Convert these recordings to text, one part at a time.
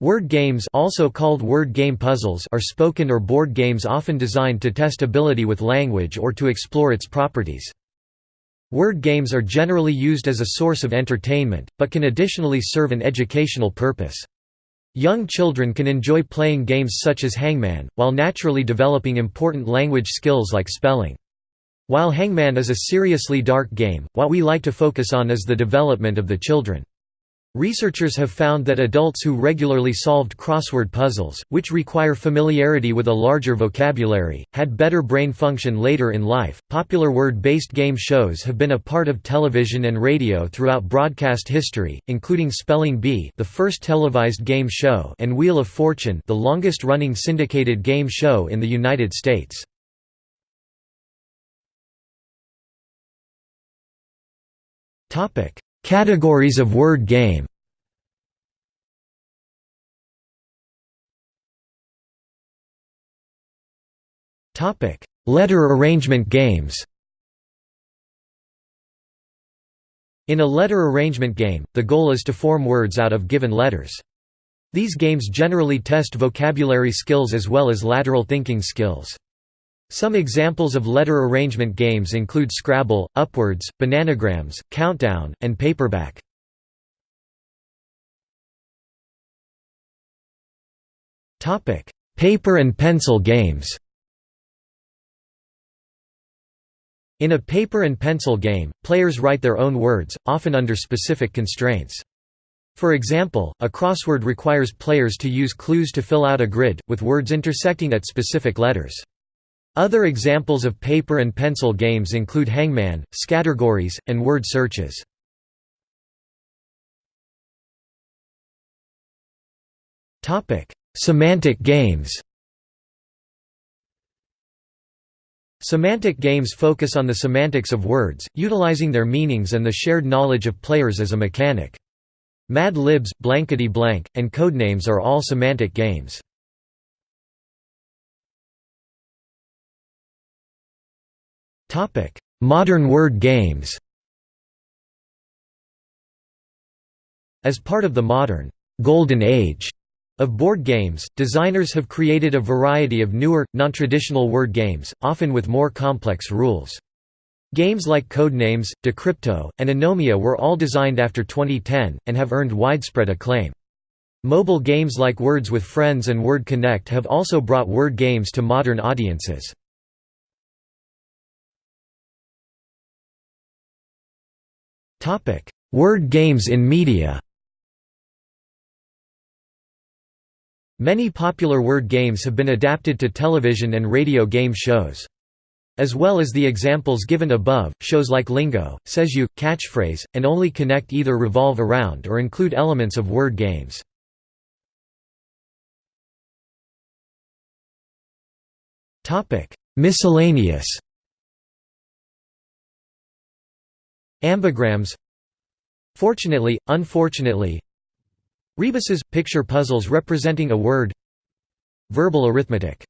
Word games also called word game puzzles are spoken or board games often designed to test ability with language or to explore its properties. Word games are generally used as a source of entertainment, but can additionally serve an educational purpose. Young children can enjoy playing games such as Hangman, while naturally developing important language skills like spelling. While Hangman is a seriously dark game, what we like to focus on is the development of the children. Researchers have found that adults who regularly solved crossword puzzles, which require familiarity with a larger vocabulary, had better brain function later in life. Popular word based game shows have been a part of television and radio throughout broadcast history, including Spelling Bee, the first televised game show, and Wheel of Fortune, the longest running syndicated game show in the United States. Topic: Categories of word game Letter arrangement games In a letter arrangement game, the goal is to form words out of given letters. These games generally test vocabulary skills as well as lateral thinking skills. Some examples of letter arrangement games include Scrabble, Upwords, Bananagrams, Countdown, and Paperback. Paper and pencil games In a paper and pencil game, players write their own words, often under specific constraints. For example, a crossword requires players to use clues to fill out a grid, with words intersecting at specific letters. Other examples of paper and pencil games include Hangman, Scattergories, and word searches. Semantic games Semantic games focus on the semantics of words, utilizing their meanings and the shared knowledge of players as a mechanic. Mad Libs, Blankety Blank, and Codenames are all semantic games. Modern word games As part of the modern «golden age» of board games, designers have created a variety of newer, non-traditional word games, often with more complex rules. Games like Codenames, Decrypto, and Anomia were all designed after 2010, and have earned widespread acclaim. Mobile games like Words with Friends and Word Connect have also brought word games to modern audiences. Word games in media Many popular word games have been adapted to television and radio game shows. As well as the examples given above, shows like Lingo, Says You, Catchphrase, and Only Connect either revolve around or include elements of word games. Miscellaneous Ambigrams. Fortunately, unfortunately Rebuses – picture puzzles representing a word Verbal arithmetic.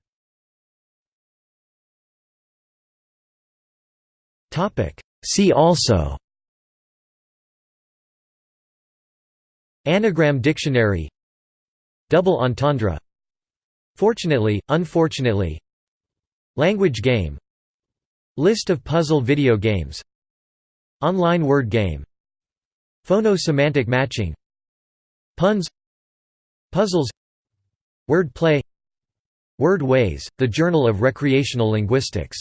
See also. Anagram dictionary. Double entendre. Fortunately, unfortunately. Language game. List of puzzle video games Online word game. Phono-semantic matching. Puns. Puzzles. Word play Word Ways, the Journal of Recreational Linguistics